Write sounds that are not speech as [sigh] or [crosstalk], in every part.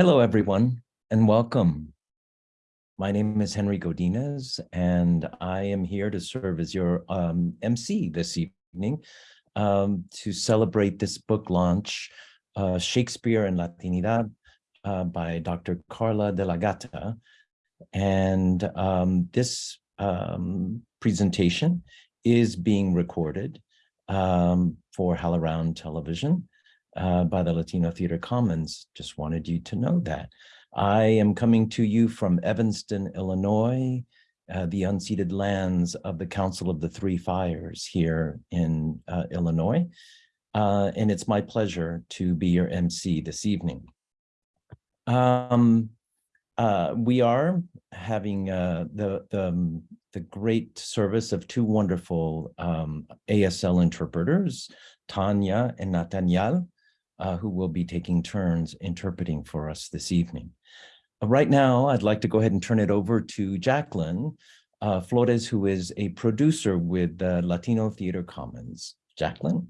Hello, everyone, and welcome. My name is Henry Godinez, and I am here to serve as your um, MC this evening um, to celebrate this book launch, uh, Shakespeare and Latinidad uh, by Dr. Carla Della Gatta. And um, this um, presentation is being recorded um, for HowlRound Television uh, by the Latino Theater Commons. Just wanted you to know that. I am coming to you from Evanston, Illinois, uh, the unceded lands of the Council of the Three Fires here in uh, Illinois. Uh, and it's my pleasure to be your MC this evening. Um, uh, we are having uh, the, the, um, the great service of two wonderful um, ASL interpreters, Tanya and Nathaniel, uh, who will be taking turns interpreting for us this evening. Uh, right now, I'd like to go ahead and turn it over to Jacqueline uh, Flores, who is a producer with the Latino Theater Commons. Jacqueline?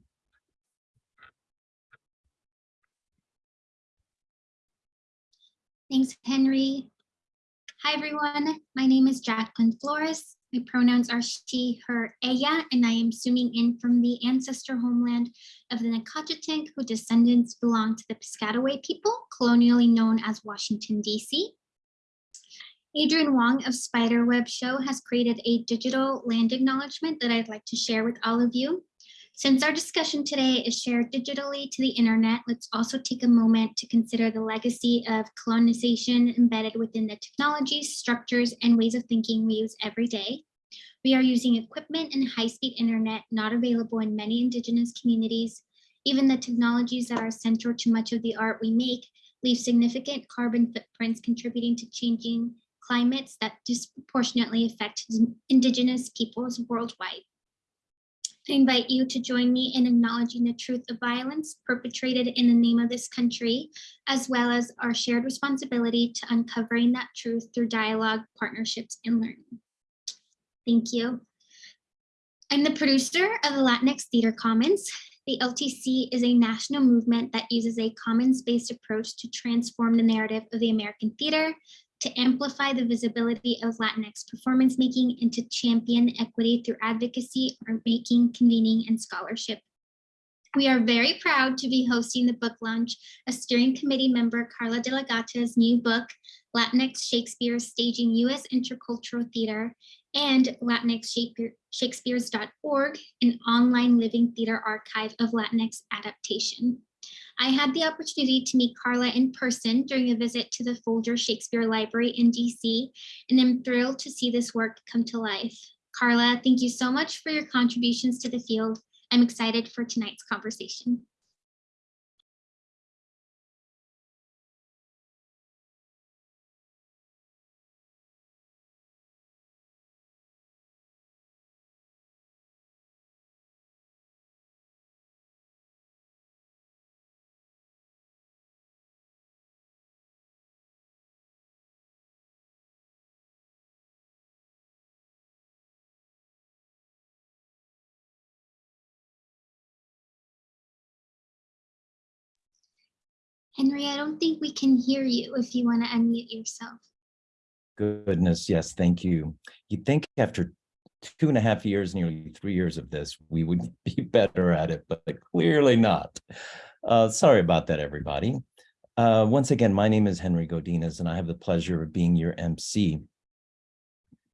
Thanks, Henry. Hi, everyone. My name is Jacqueline Flores. My pronouns are she, her, ella, and I am zooming in from the ancestor homeland of the Nacotchtank, whose descendants belong to the Piscataway people, colonially known as Washington, D.C. Adrian Wong of Spiderweb Show has created a digital land acknowledgement that I'd like to share with all of you. Since our discussion today is shared digitally to the internet, let's also take a moment to consider the legacy of colonization embedded within the technologies, structures, and ways of thinking we use every day. We are using equipment and high-speed internet not available in many indigenous communities. Even the technologies that are central to much of the art we make leave significant carbon footprints contributing to changing climates that disproportionately affect indigenous peoples worldwide. I invite you to join me in acknowledging the truth of violence perpetrated in the name of this country, as well as our shared responsibility to uncovering that truth through dialogue, partnerships, and learning. Thank you. I'm the producer of the Latinx Theater Commons. The LTC is a national movement that uses a commons-based approach to transform the narrative of the American theater to amplify the visibility of Latinx performance making and to champion equity through advocacy, art making, convening, and scholarship. We are very proud to be hosting the book launch of steering committee member Carla Della Gatta's new book, Latinx Shakespeare Staging U.S. Intracultural Theater and Latinx Shakespeare's.org, an online living theater archive of Latinx adaptation. I had the opportunity to meet Carla in person during a visit to the Folger Shakespeare Library in DC, and I'm thrilled to see this work come to life. Carla, thank you so much for your contributions to the field. I'm excited for tonight's conversation. Henry, I don't think we can hear you if you want to unmute yourself. Goodness, yes, thank you. You'd think after two and a half years, nearly three years of this, we would [laughs] be better at it, but clearly not. Uh, sorry about that, everybody. Uh, once again, my name is Henry Godinez, and I have the pleasure of being your MC.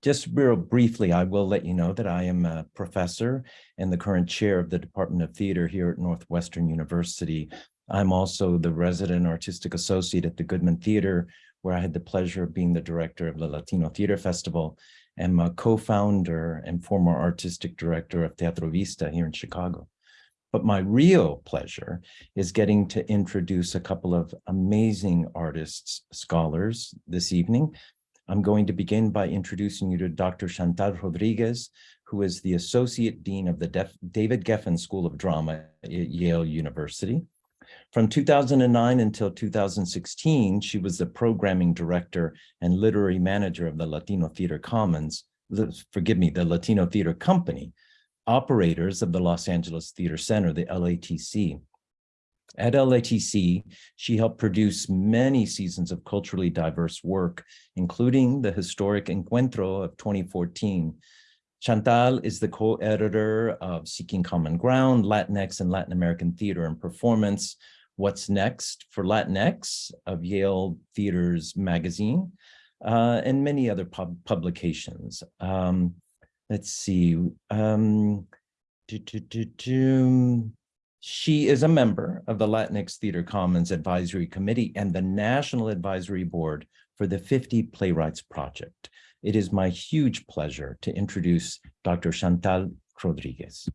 Just real briefly, I will let you know that I am a professor and the current chair of the Department of Theater here at Northwestern University, I'm also the resident artistic associate at the Goodman Theater, where I had the pleasure of being the director of the Latino Theater Festival and a co-founder and former artistic director of Teatro Vista here in Chicago. But my real pleasure is getting to introduce a couple of amazing artists, scholars this evening. I'm going to begin by introducing you to Dr. Chantal Rodriguez, who is the Associate Dean of the David Geffen School of Drama at Yale University. From 2009 until 2016, she was the programming director and literary manager of the Latino Theater Commons, forgive me, the Latino Theater Company, operators of the Los Angeles Theater Center, the LATC. At LATC, she helped produce many seasons of culturally diverse work, including the historic Encuentro of 2014. Chantal is the co-editor of Seeking Common Ground, Latinx and Latin American Theater and Performance, What's Next for Latinx of Yale Theaters Magazine, uh, and many other pub publications. Um, let's see. Um, do, do, do, she is a member of the Latinx Theater Commons Advisory Committee and the National Advisory Board for the 50 Playwrights Project. It is my huge pleasure to introduce Dr. Chantal Rodriguez.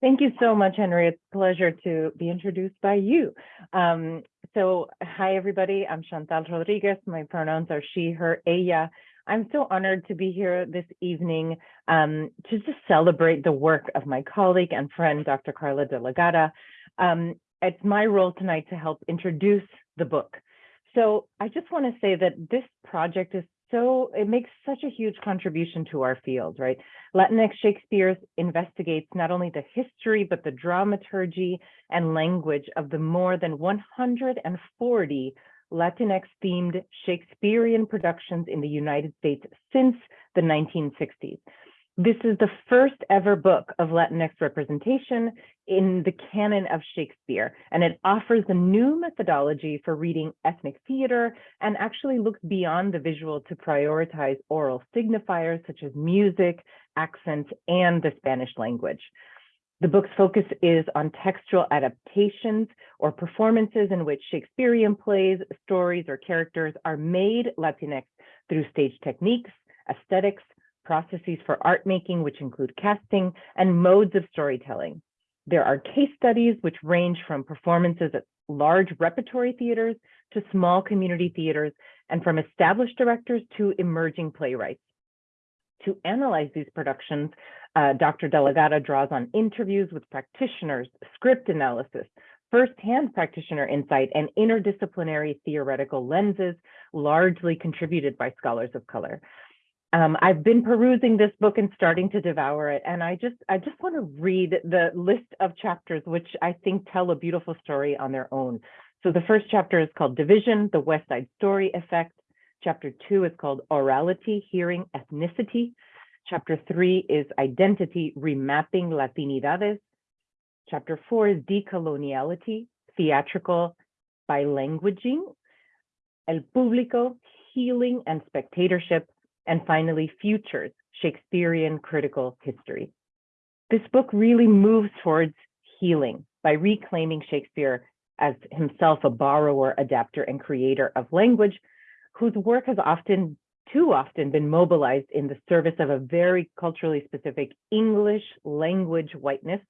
Thank you so much, Henry. It's a pleasure to be introduced by you. Um, so hi, everybody. I'm Chantal Rodriguez. My pronouns are she, her, ella. I'm so honored to be here this evening um, to just celebrate the work of my colleague and friend, Dr. Carla de la Um, it's my role tonight to help introduce the book. So I just want to say that this project is so, it makes such a huge contribution to our field, right? Latinx Shakespeare investigates not only the history, but the dramaturgy and language of the more than 140 Latinx themed Shakespearean productions in the United States since the 1960s. This is the first ever book of Latinx representation in the canon of Shakespeare, and it offers a new methodology for reading ethnic theater and actually looks beyond the visual to prioritize oral signifiers such as music, accent, and the Spanish language. The book's focus is on textual adaptations or performances in which Shakespearean plays, stories, or characters are made Latinx through stage techniques, aesthetics, processes for art making, which include casting, and modes of storytelling. There are case studies which range from performances at large repertory theaters to small community theaters, and from established directors to emerging playwrights. To analyze these productions, uh, Dr. Della Gatta draws on interviews with practitioners, script analysis, firsthand practitioner insight, and interdisciplinary theoretical lenses, largely contributed by scholars of color. Um, I've been perusing this book and starting to devour it, and I just I just want to read the list of chapters, which I think tell a beautiful story on their own. So the first chapter is called Division, the West Side Story Effect. Chapter two is called Orality, Hearing, Ethnicity. Chapter three is Identity, Remapping Latinidades. Chapter four is Decoloniality, Theatrical Bilanguaging, El Público, Healing and Spectatorship, and finally, Futures, Shakespearean Critical History. This book really moves towards healing by reclaiming Shakespeare as himself a borrower, adapter, and creator of language, whose work has often, too often, been mobilized in the service of a very culturally specific English language whiteness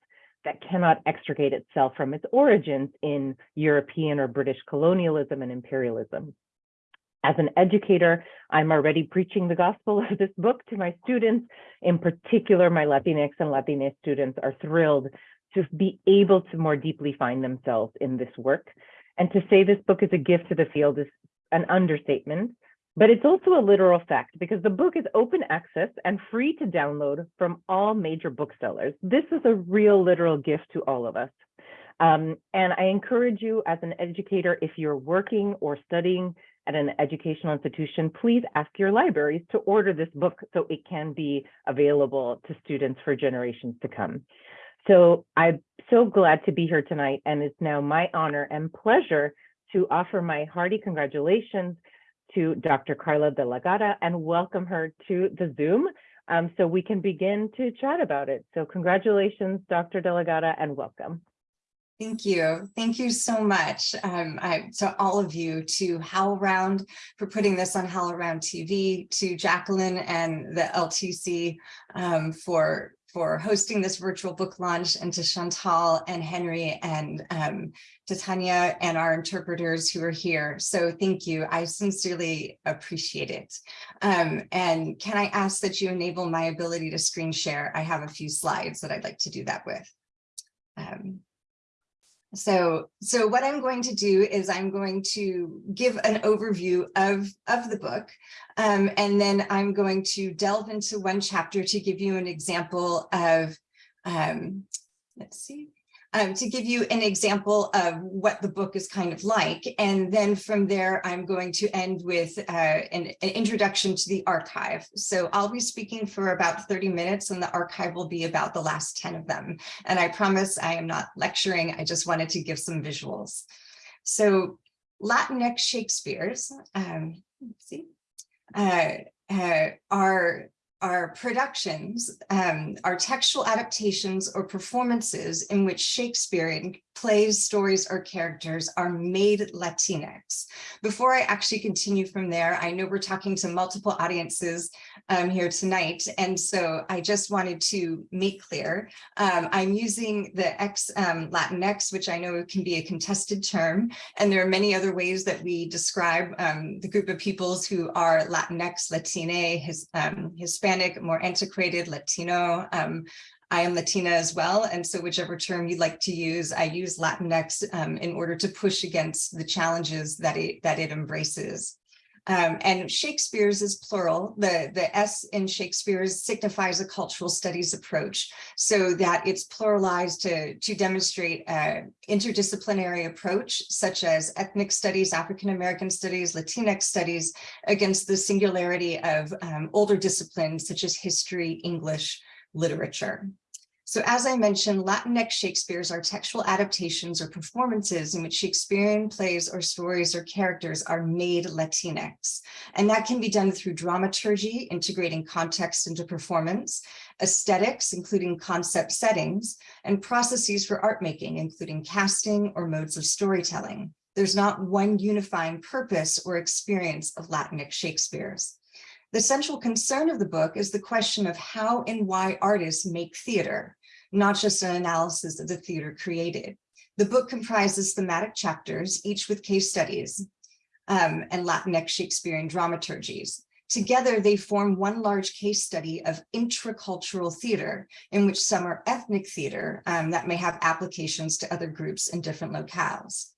that cannot extricate itself from its origins in European or British colonialism and imperialism. As an educator, I'm already preaching the gospel [laughs] of this book to my students. In particular, my Latinx and Latinx students are thrilled to be able to more deeply find themselves in this work. And to say this book is a gift to the field is an understatement, but it's also a literal fact because the book is open access and free to download from all major booksellers. This is a real literal gift to all of us. Um, and I encourage you as an educator, if you're working or studying at an educational institution, please ask your libraries to order this book so it can be available to students for generations to come. So I'm so glad to be here tonight, and it's now my honor and pleasure to offer my hearty congratulations to Dr. Carla Della Gatta and welcome her to the Zoom um, so we can begin to chat about it. So congratulations, Dr. Della Gatta, and welcome. Thank you. Thank you so much um, I, to all of you, to HowlRound for putting this on HowlRound TV, to Jacqueline and the LTC um, for, for hosting this virtual book launch, and to Chantal and Henry and um, to Tanya and our interpreters who are here. So thank you. I sincerely appreciate it. Um, and can I ask that you enable my ability to screen share? I have a few slides that I'd like to do that with. Um, so, so what I'm going to do is I'm going to give an overview of, of the book, um, and then I'm going to delve into one chapter to give you an example of, um, let's see, um, to give you an example of what the book is kind of like. And then from there, I'm going to end with uh, an, an introduction to the archive. So I'll be speaking for about 30 minutes and the archive will be about the last 10 of them. And I promise I am not lecturing. I just wanted to give some visuals. So Latinx Shakespeare's, um, see, uh, uh, are are productions, um, are textual adaptations or performances in which Shakespearean plays, stories, or characters are made Latinx. Before I actually continue from there, I know we're talking to multiple audiences um, here tonight, and so I just wanted to make clear, um, I'm using the X um, Latinx, which I know can be a contested term, and there are many other ways that we describe um, the group of peoples who are Latinx, Latine, his, um, Hispanic, more antiquated, Latino, um, I am Latina as well, and so whichever term you'd like to use, I use Latinx um, in order to push against the challenges that it that it embraces. Um, and Shakespeare's is plural. The, the S in Shakespeare's signifies a cultural studies approach so that it's pluralized to, to demonstrate an interdisciplinary approach such as ethnic studies, African-American studies, Latinx studies against the singularity of um, older disciplines such as history, English, literature. So as I mentioned, Latinx Shakespeare's are textual adaptations or performances in which Shakespearean plays or stories or characters are made Latinx. And that can be done through dramaturgy, integrating context into performance, aesthetics, including concept settings, and processes for art making, including casting or modes of storytelling. There's not one unifying purpose or experience of Latinx Shakespeare's. The central concern of the book is the question of how and why artists make theater, not just an analysis of the theater created. The book comprises thematic chapters, each with case studies um, and Latinx Shakespearean dramaturgies. Together, they form one large case study of intracultural theater, in which some are ethnic theater um, that may have applications to other groups in different locales.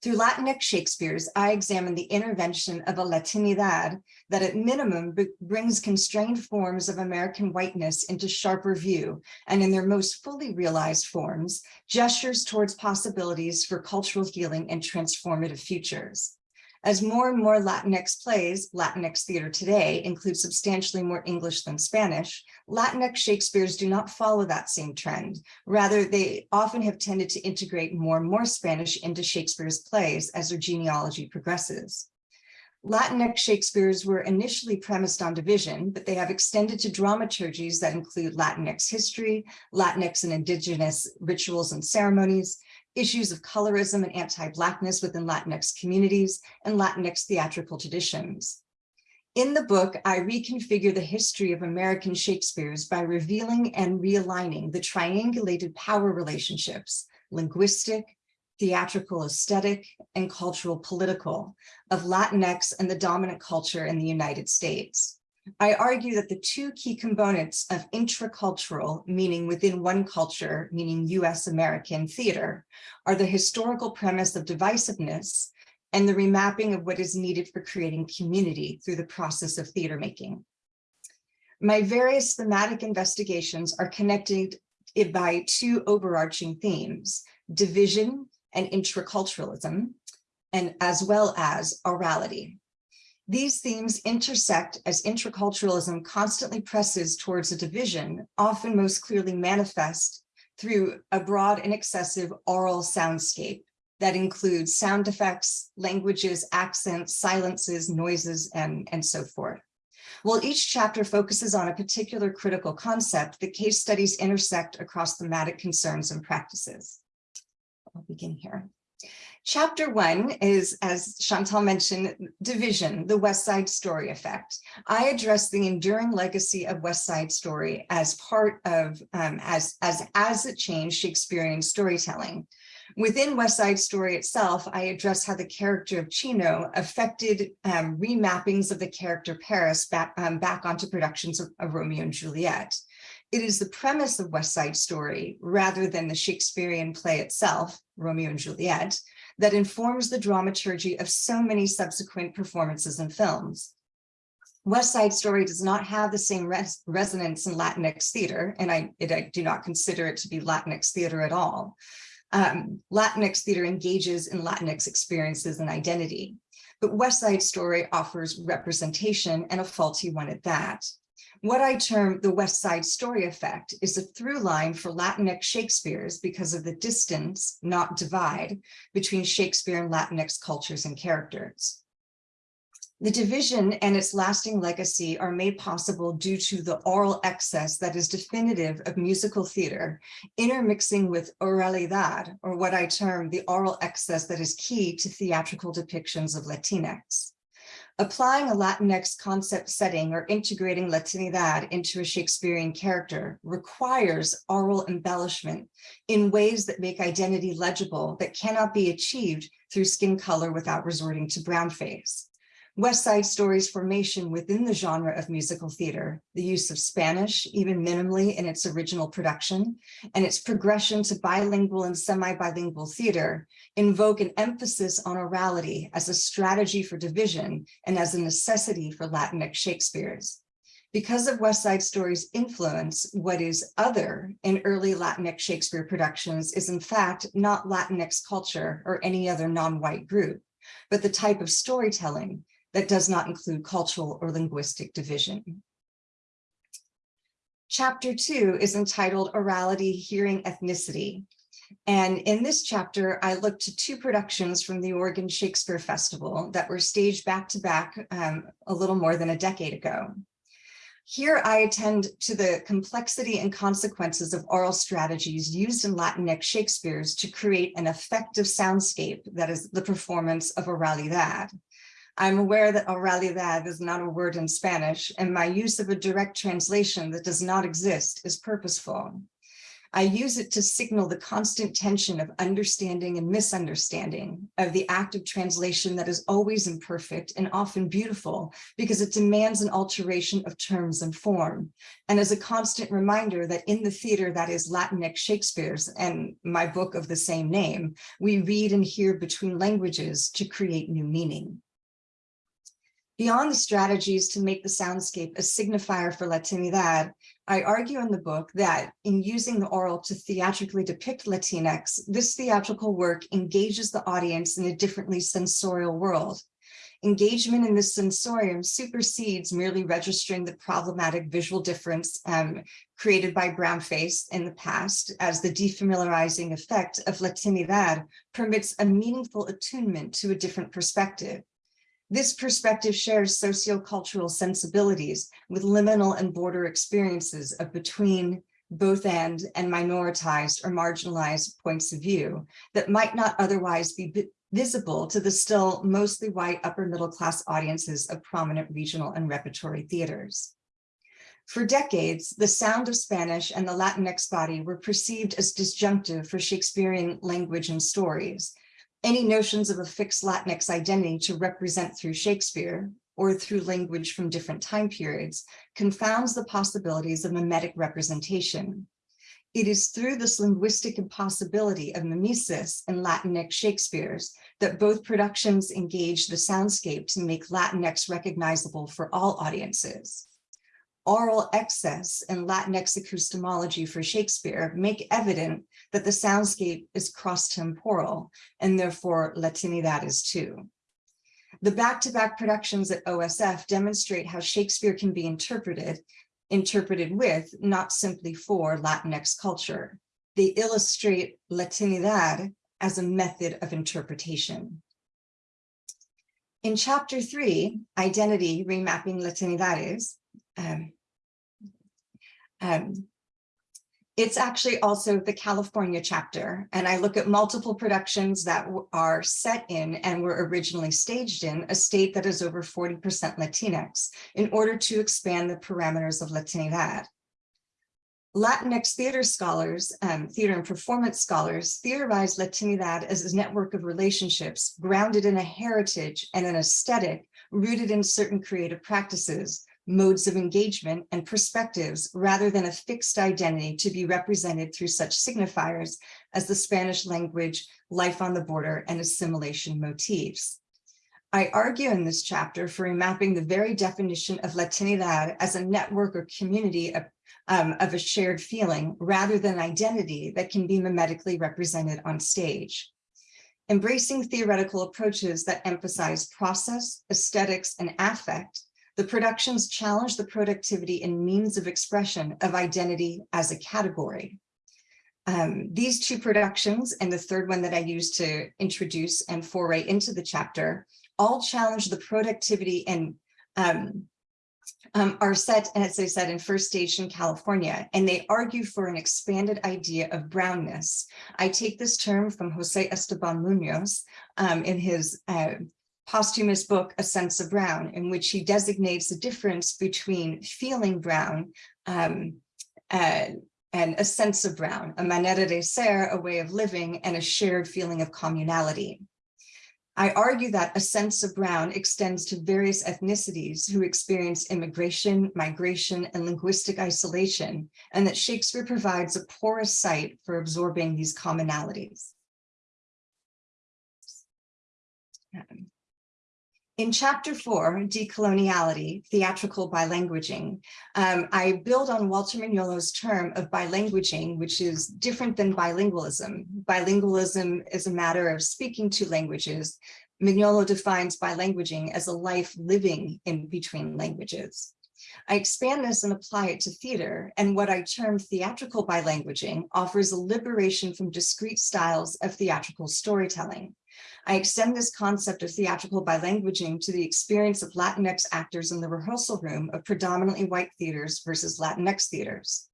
Through Latinx Shakespeare's, I examine the intervention of a Latinidad that at minimum brings constrained forms of American whiteness into sharper view, and in their most fully realized forms, gestures towards possibilities for cultural healing and transformative futures. As more and more Latinx plays, Latinx theater today, includes substantially more English than Spanish, Latinx Shakespeares do not follow that same trend. Rather, they often have tended to integrate more and more Spanish into Shakespeare's plays as their genealogy progresses. Latinx Shakespeares were initially premised on division, but they have extended to dramaturgies that include Latinx history, Latinx and indigenous rituals and ceremonies, issues of colorism and anti-Blackness within Latinx communities, and Latinx theatrical traditions. In the book, I reconfigure the history of American Shakespeare's by revealing and realigning the triangulated power relationships, linguistic, theatrical aesthetic, and cultural political of Latinx and the dominant culture in the United States. I argue that the two key components of intracultural, meaning within one culture, meaning US American theater, are the historical premise of divisiveness and the remapping of what is needed for creating community through the process of theater making. My various thematic investigations are connected by two overarching themes, division and intraculturalism, and as well as orality. These themes intersect as intraculturalism constantly presses towards a division, often most clearly manifest through a broad and excessive oral soundscape that includes sound effects, languages, accents, silences, noises, and, and so forth. While each chapter focuses on a particular critical concept, the case studies intersect across thematic concerns and practices. I'll begin here. Chapter one is, as Chantal mentioned, division, the West Side Story effect. I address the enduring legacy of West Side Story as part of, um, as, as, as it changed Shakespearean storytelling. Within West Side Story itself, I address how the character of Chino affected um, remappings of the character Paris back, um, back onto productions of, of Romeo and Juliet. It is the premise of West Side Story, rather than the Shakespearean play itself, Romeo and Juliet, that informs the dramaturgy of so many subsequent performances and films. West Side Story does not have the same res resonance in Latinx theater, and I, it, I do not consider it to be Latinx theater at all. Um, Latinx theater engages in Latinx experiences and identity, but West Side Story offers representation and a faulty one at that. What I term the West Side Story effect is a through line for Latinx Shakespeare's because of the distance, not divide, between Shakespeare and Latinx cultures and characters. The division and its lasting legacy are made possible due to the oral excess that is definitive of musical theater, intermixing with oralidad, or what I term the oral excess that is key to theatrical depictions of Latinx. Applying a Latinx concept setting or integrating Latinidad into a Shakespearean character requires oral embellishment in ways that make identity legible that cannot be achieved through skin color without resorting to brown face. West Side Story's formation within the genre of musical theater, the use of Spanish, even minimally in its original production, and its progression to bilingual and semi-bilingual theater invoke an emphasis on orality as a strategy for division and as a necessity for Latinx Shakespeare's. Because of West Side Story's influence, what is other in early Latinx Shakespeare productions is in fact not Latinx culture or any other non-white group, but the type of storytelling that does not include cultural or linguistic division. Chapter two is entitled Orality, Hearing Ethnicity. And in this chapter, I looked to two productions from the Oregon Shakespeare Festival that were staged back to back um, a little more than a decade ago. Here I attend to the complexity and consequences of oral strategies used in Latinx Shakespeare's to create an effective soundscape that is the performance of oralidad. I'm aware that oralidad is not a word in Spanish, and my use of a direct translation that does not exist is purposeful. I use it to signal the constant tension of understanding and misunderstanding of the act of translation that is always imperfect and often beautiful because it demands an alteration of terms and form. And as a constant reminder that in the theater that is Latinx Shakespeare's and my book of the same name, we read and hear between languages to create new meaning. Beyond the strategies to make the soundscape a signifier for Latinidad, I argue in the book that in using the oral to theatrically depict Latinx, this theatrical work engages the audience in a differently sensorial world. Engagement in this sensorium supersedes merely registering the problematic visual difference um, created by brown face in the past as the defamiliarizing effect of Latinidad permits a meaningful attunement to a different perspective. This perspective shares sociocultural sensibilities with liminal and border experiences of between, both and, and minoritized or marginalized points of view that might not otherwise be visible to the still mostly white upper middle class audiences of prominent regional and repertory theaters. For decades, the sound of Spanish and the Latinx body were perceived as disjunctive for Shakespearean language and stories, any notions of a fixed Latinx identity to represent through Shakespeare or through language from different time periods confounds the possibilities of mimetic representation. It is through this linguistic impossibility of mimesis and Latinx Shakespeare's that both productions engage the soundscape to make Latinx recognizable for all audiences oral excess and Latinx epistemology for Shakespeare make evident that the soundscape is cross-temporal and therefore Latinidad is too. The back-to-back -back productions at OSF demonstrate how Shakespeare can be interpreted, interpreted with, not simply for Latinx culture. They illustrate Latinidad as a method of interpretation. In chapter three, Identity Remapping Latinidades, um, um, it's actually also the California chapter, and I look at multiple productions that are set in and were originally staged in a state that is over 40% Latinx in order to expand the parameters of Latinidad. Latinx theater scholars, um, theater and performance scholars theorize Latinidad as a network of relationships grounded in a heritage and an aesthetic rooted in certain creative practices modes of engagement and perspectives rather than a fixed identity to be represented through such signifiers as the Spanish language, life on the border, and assimilation motifs. I argue in this chapter for remapping the very definition of Latinidad as a network or community of, um, of a shared feeling rather than identity that can be mimetically represented on stage. Embracing theoretical approaches that emphasize process, aesthetics, and affect, the productions challenge the productivity and means of expression of identity as a category. Um, these two productions and the third one that I used to introduce and foray into the chapter all challenge the productivity and um, um, are set, as I said, in First Station, California, and they argue for an expanded idea of brownness. I take this term from Jose Esteban Munoz um, in his uh, posthumous book, A Sense of Brown, in which he designates the difference between feeling brown um, and, and a sense of brown, a manera de ser, a way of living, and a shared feeling of communality. I argue that a sense of brown extends to various ethnicities who experience immigration, migration, and linguistic isolation, and that Shakespeare provides a porous site for absorbing these commonalities. Um, in chapter four, decoloniality, theatrical bilanguaging, um, I build on Walter Mignolo's term of bilanguaging, which is different than bilingualism. Bilingualism is a matter of speaking two languages. Mignolo defines bilanguaging as a life living in between languages. I expand this and apply it to theater, and what I term theatrical bilanguaging offers a liberation from discrete styles of theatrical storytelling. I extend this concept of theatrical bilanguaging to the experience of Latinx actors in the rehearsal room of predominantly white theaters versus Latinx theaters.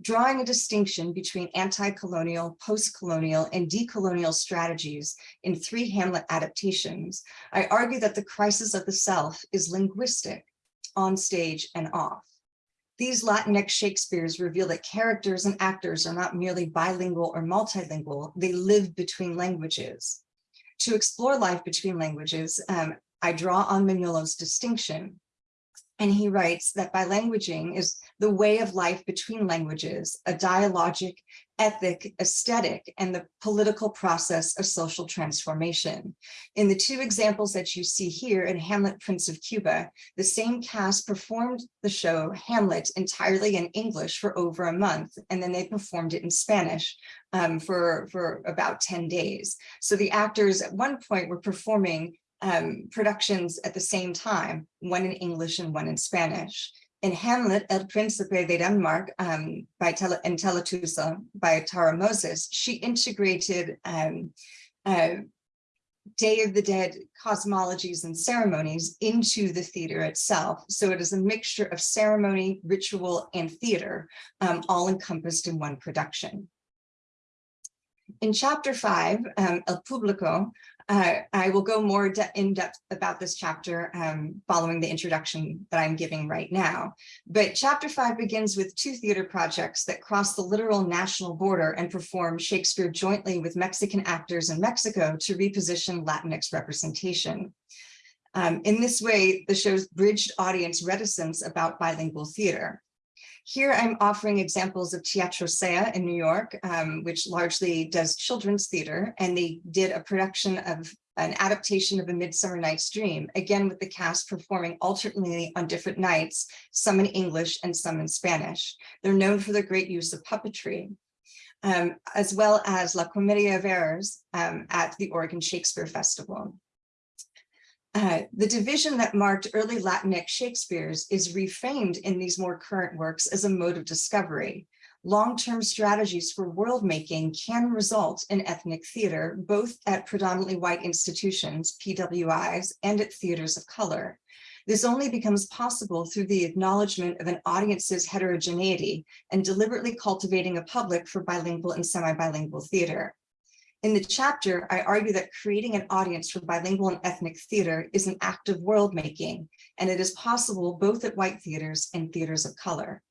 Drawing a distinction between anti-colonial, post-colonial, and decolonial strategies in three Hamlet adaptations, I argue that the crisis of the self is linguistic, on stage and off. These Latinx Shakespeares reveal that characters and actors are not merely bilingual or multilingual, they live between languages. To explore life between languages, um, I draw on Mignolo's distinction. And he writes that bilanguaging is the way of life between languages, a dialogic, ethic, aesthetic, and the political process of social transformation. In the two examples that you see here in Hamlet, Prince of Cuba, the same cast performed the show Hamlet entirely in English for over a month, and then they performed it in Spanish um, for, for about 10 days. So the actors at one point were performing um, productions at the same time, one in English and one in Spanish. In Hamlet, El Príncipe de Denmark um, by Tele Teletusa by Tara Moses, she integrated um, uh, Day of the Dead cosmologies and ceremonies into the theater itself. So it is a mixture of ceremony, ritual, and theater, um, all encompassed in one production. In chapter five, um, El Público, uh, I will go more in depth about this chapter um, following the introduction that I'm giving right now. But chapter five begins with two theater projects that cross the literal national border and perform Shakespeare jointly with Mexican actors in Mexico to reposition Latinx representation. Um, in this way, the show's bridged audience reticence about bilingual theater. Here I'm offering examples of Teatro Sea in New York, um, which largely does children's theater, and they did a production of an adaptation of A Midsummer Night's Dream, again with the cast performing alternately on different nights, some in English and some in Spanish. They're known for their great use of puppetry. Um, as well as La Comedia of Errors um, at the Oregon Shakespeare Festival. Uh, the division that marked early Latinx Shakespeare's is reframed in these more current works as a mode of discovery. Long-term strategies for world making can result in ethnic theater, both at predominantly white institutions, PWIs, and at theaters of color. This only becomes possible through the acknowledgement of an audience's heterogeneity and deliberately cultivating a public for bilingual and semi-bilingual theater. In the chapter, I argue that creating an audience for bilingual and ethnic theater is an act of world making, and it is possible both at white theaters and theaters of color.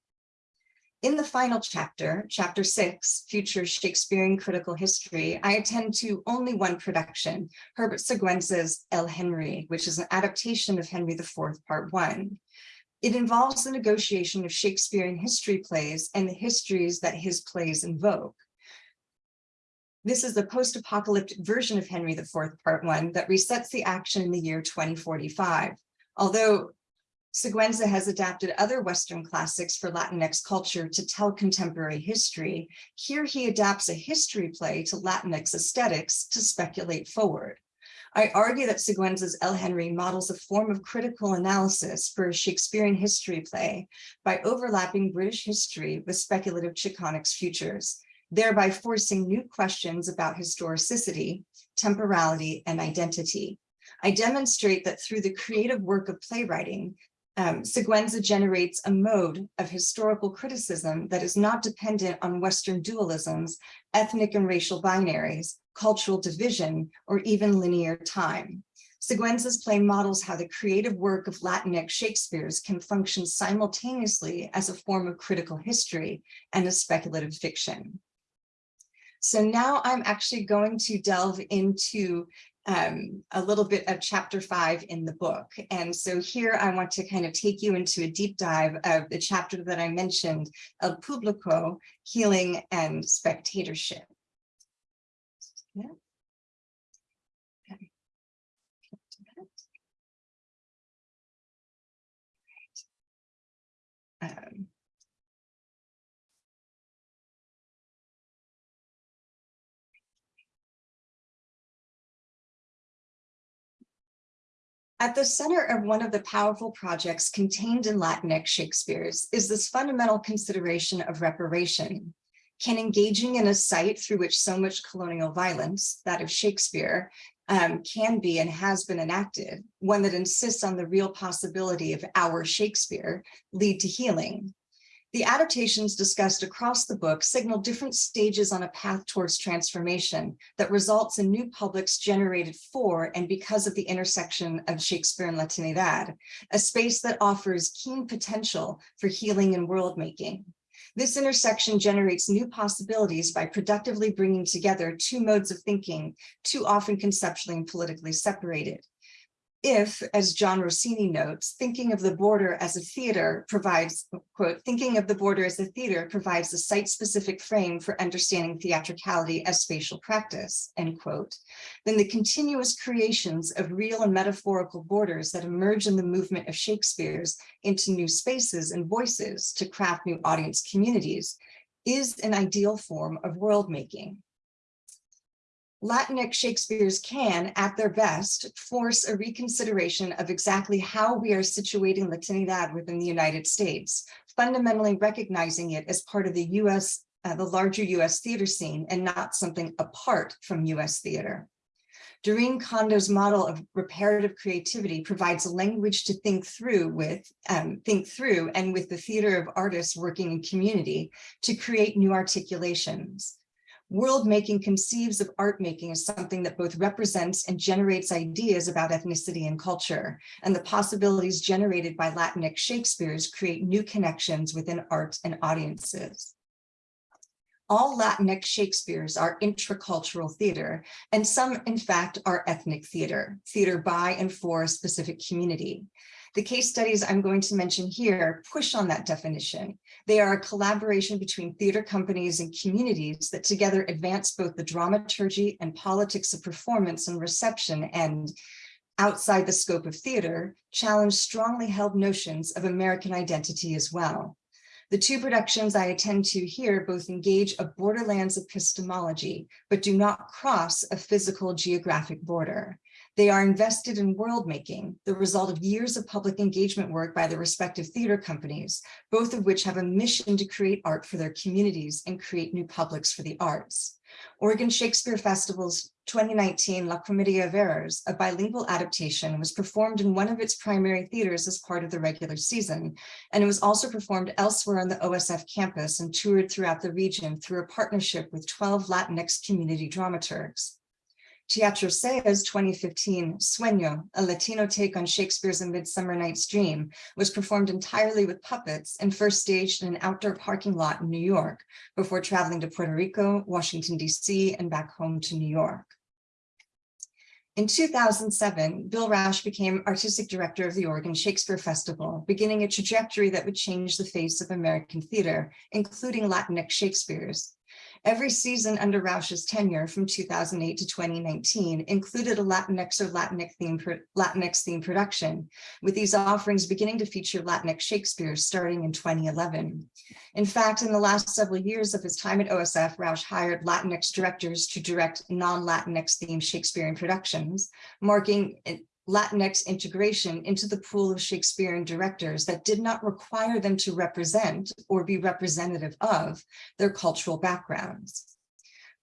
In the final chapter, chapter six, Future Shakespearean Critical History, I attend to only one production, Herbert Siguenza's El Henry, which is an adaptation of Henry IV, part one. It involves the negotiation of Shakespearean history plays and the histories that his plays invoke. This is the post-apocalyptic version of Henry IV, Part One, that resets the action in the year 2045. Although Siguenza has adapted other Western classics for Latinx culture to tell contemporary history, here he adapts a history play to Latinx aesthetics to speculate forward. I argue that Siguenza's El Henry models a form of critical analysis for a Shakespearean history play by overlapping British history with speculative Chicanx futures, thereby forcing new questions about historicity, temporality, and identity. I demonstrate that through the creative work of playwriting, um, Siguenza generates a mode of historical criticism that is not dependent on Western dualisms, ethnic and racial binaries, cultural division, or even linear time. Siguenza's play models how the creative work of Latinx Shakespeare's can function simultaneously as a form of critical history and a speculative fiction. So now I'm actually going to delve into um, a little bit of chapter five in the book. And so here I want to kind of take you into a deep dive of the chapter that I mentioned, El Publico, Healing and Spectatorship. Yeah. Okay. Um, At the center of one of the powerful projects contained in Latinx Shakespeare's is this fundamental consideration of reparation. Can engaging in a site through which so much colonial violence, that of Shakespeare, um, can be and has been enacted, one that insists on the real possibility of our Shakespeare, lead to healing? The adaptations discussed across the book signal different stages on a path towards transformation that results in new publics generated for and because of the intersection of Shakespeare and Latinidad, a space that offers keen potential for healing and world making. This intersection generates new possibilities by productively bringing together two modes of thinking, too often conceptually and politically separated if, as Jon Rossini notes, thinking of the border as a theater provides, quote, thinking of the border as a theater provides a site-specific frame for understanding theatricality as spatial practice, end quote, then the continuous creations of real and metaphorical borders that emerge in the movement of Shakespeare's into new spaces and voices to craft new audience communities is an ideal form of world making. Latinx Shakespeare's can, at their best, force a reconsideration of exactly how we are situating Latinidad within the United States, fundamentally recognizing it as part of the US, uh, the larger US theater scene and not something apart from US theater. Dorinne Kondo's model of reparative creativity provides a language to think through with, um, think through and with the theater of artists working in community to create new articulations. World making conceives of art making as something that both represents and generates ideas about ethnicity and culture, and the possibilities generated by Latinx Shakespeare's create new connections within art and audiences. All Latinx Shakespeare's are intracultural theater, and some, in fact, are ethnic theater, theater by and for a specific community. The case studies I'm going to mention here push on that definition. They are a collaboration between theater companies and communities that together advance both the dramaturgy and politics of performance and reception and outside the scope of theater, challenge strongly held notions of American identity as well. The two productions I attend to here both engage a borderlands epistemology, but do not cross a physical geographic border. They are invested in world making, the result of years of public engagement work by the respective theater companies, both of which have a mission to create art for their communities and create new publics for the arts. Oregon Shakespeare Festival's 2019 La Comedia of Errors, a bilingual adaptation, was performed in one of its primary theaters as part of the regular season, and it was also performed elsewhere on the OSF campus and toured throughout the region through a partnership with 12 Latinx community dramaturgs. Teatro SEA's 2015 Sueño, a Latino take on Shakespeare's A Midsummer Night's Dream, was performed entirely with puppets and first staged in an outdoor parking lot in New York before traveling to Puerto Rico, Washington, D.C., and back home to New York. In 2007, Bill Rauch became artistic director of the Oregon Shakespeare Festival, beginning a trajectory that would change the face of American theater, including Latinx Shakespeare's. Every season under Rauch's tenure from 2008 to 2019 included a Latinx or Latinx theme, Latinx theme production, with these offerings beginning to feature Latinx Shakespeare starting in 2011. In fact, in the last several years of his time at OSF, Rauch hired Latinx directors to direct non-Latinx themed Shakespearean productions, marking Latinx integration into the pool of Shakespearean directors that did not require them to represent or be representative of their cultural backgrounds.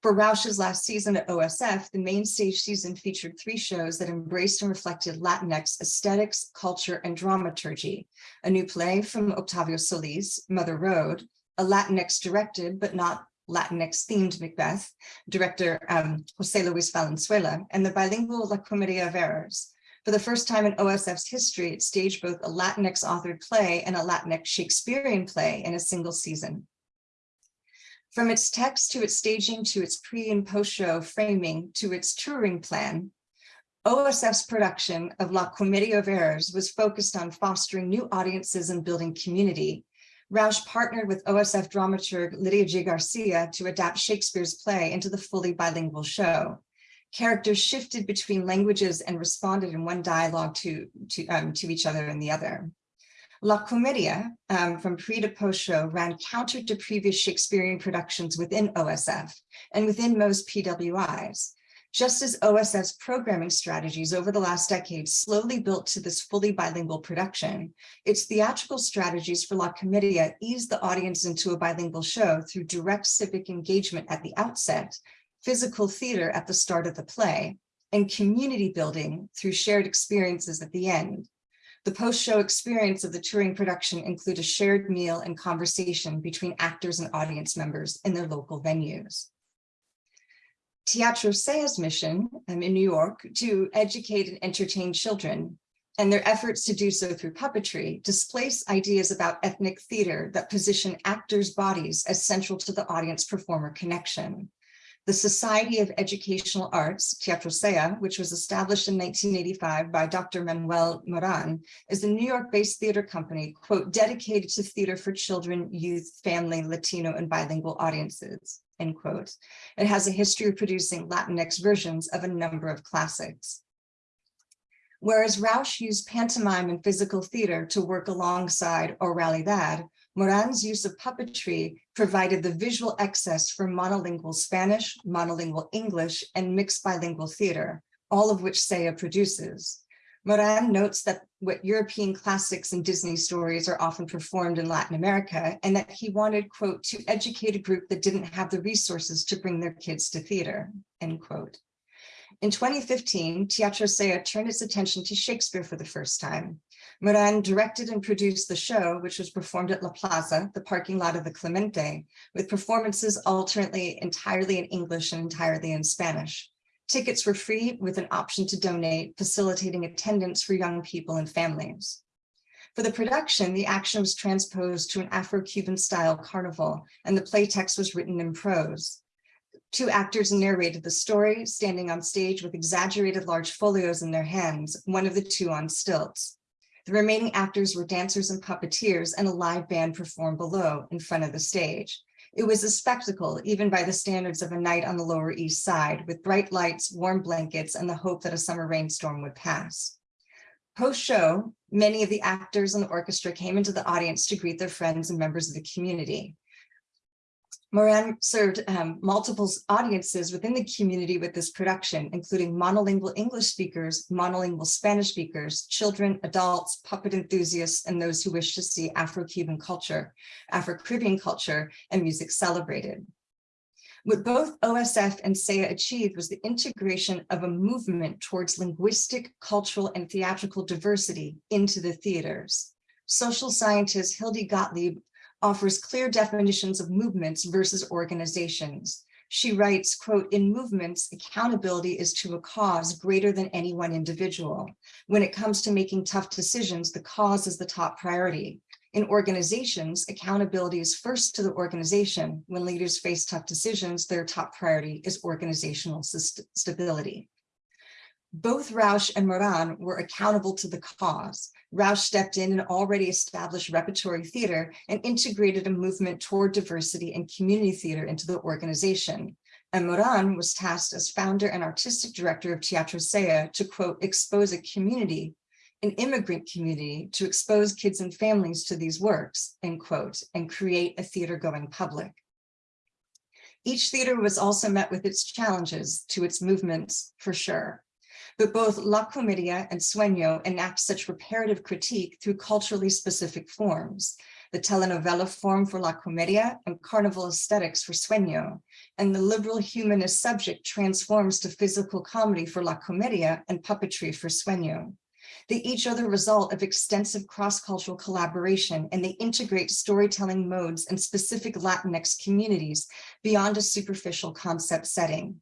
For Rauch's last season at OSF, the main stage season featured three shows that embraced and reflected Latinx aesthetics, culture, and dramaturgy. A new play from Octavio Solis, Mother Road, a Latinx directed but not Latinx themed Macbeth, director um, Jose Luis Valenzuela, and the bilingual La Comedia of Errors, for the first time in OSF's history, it staged both a Latinx authored play and a Latinx Shakespearean play in a single season. From its text to its staging to its pre and post show framing to its touring plan, OSF's production of La Comedia of Errors was focused on fostering new audiences and building community. Rauch partnered with OSF dramaturg Lydia G. Garcia to adapt Shakespeare's play into the fully bilingual show characters shifted between languages and responded in one dialogue to, to, um, to each other and the other. La Comedia, um, from pre to post show, ran counter to previous Shakespearean productions within OSF and within most PWIs. Just as OSF's programming strategies over the last decade slowly built to this fully bilingual production, its theatrical strategies for La Comedia eased the audience into a bilingual show through direct civic engagement at the outset physical theater at the start of the play, and community building through shared experiences at the end. The post-show experience of the touring production include a shared meal and conversation between actors and audience members in their local venues. Teatro SEA's mission um, in New York to educate and entertain children and their efforts to do so through puppetry displace ideas about ethnic theater that position actors' bodies as central to the audience-performer connection. The Society of Educational Arts, Teatro SEA, which was established in 1985 by Dr. Manuel Moran, is a New York-based theater company, quote, dedicated to theater for children, youth, family, Latino, and bilingual audiences, end quote. It has a history of producing Latinx versions of a number of classics. Whereas Rauch used pantomime and physical theater to work alongside Oralidad, Moran's use of puppetry provided the visual access for monolingual Spanish, monolingual English, and mixed bilingual theater, all of which SEA produces. Moran notes that what European classics and Disney stories are often performed in Latin America, and that he wanted, quote, to educate a group that didn't have the resources to bring their kids to theater, end quote. In 2015, Teatro SEA turned its attention to Shakespeare for the first time. Moran directed and produced the show, which was performed at La Plaza, the parking lot of the Clemente, with performances alternately entirely in English and entirely in Spanish. Tickets were free with an option to donate, facilitating attendance for young people and families. For the production, the action was transposed to an Afro-Cuban style carnival, and the play text was written in prose. Two actors narrated the story, standing on stage with exaggerated large folios in their hands, one of the two on stilts. The remaining actors were dancers and puppeteers and a live band performed below in front of the stage. It was a spectacle, even by the standards of a night on the Lower East Side, with bright lights, warm blankets, and the hope that a summer rainstorm would pass. Post-show, many of the actors and the orchestra came into the audience to greet their friends and members of the community. Moran served um, multiple audiences within the community with this production, including monolingual English speakers, monolingual Spanish speakers, children, adults, puppet enthusiasts, and those who wish to see Afro-Cuban culture, Afro-Caribbean culture, and music celebrated. What both OSF and SEA achieved was the integration of a movement towards linguistic, cultural, and theatrical diversity into the theaters. Social scientist Hildy Gottlieb offers clear definitions of movements versus organizations. She writes, quote, in movements, accountability is to a cause greater than any one individual. When it comes to making tough decisions, the cause is the top priority. In organizations, accountability is first to the organization. When leaders face tough decisions, their top priority is organizational stability. Both Rauch and Moran were accountable to the cause. Rauch stepped in an already established repertory theater and integrated a movement toward diversity and community theater into the organization. And Moran was tasked as founder and artistic director of Teatro SEA to quote, expose a community, an immigrant community to expose kids and families to these works, end quote, and create a theater going public. Each theater was also met with its challenges to its movements for sure. But both La Comedia and Sueño enact such reparative critique through culturally specific forms. The telenovela form for La Comedia and carnival aesthetics for Sueño, and the liberal humanist subject transforms to physical comedy for La Comedia and puppetry for Sueño. They each are the result of extensive cross-cultural collaboration and they integrate storytelling modes and specific Latinx communities beyond a superficial concept setting.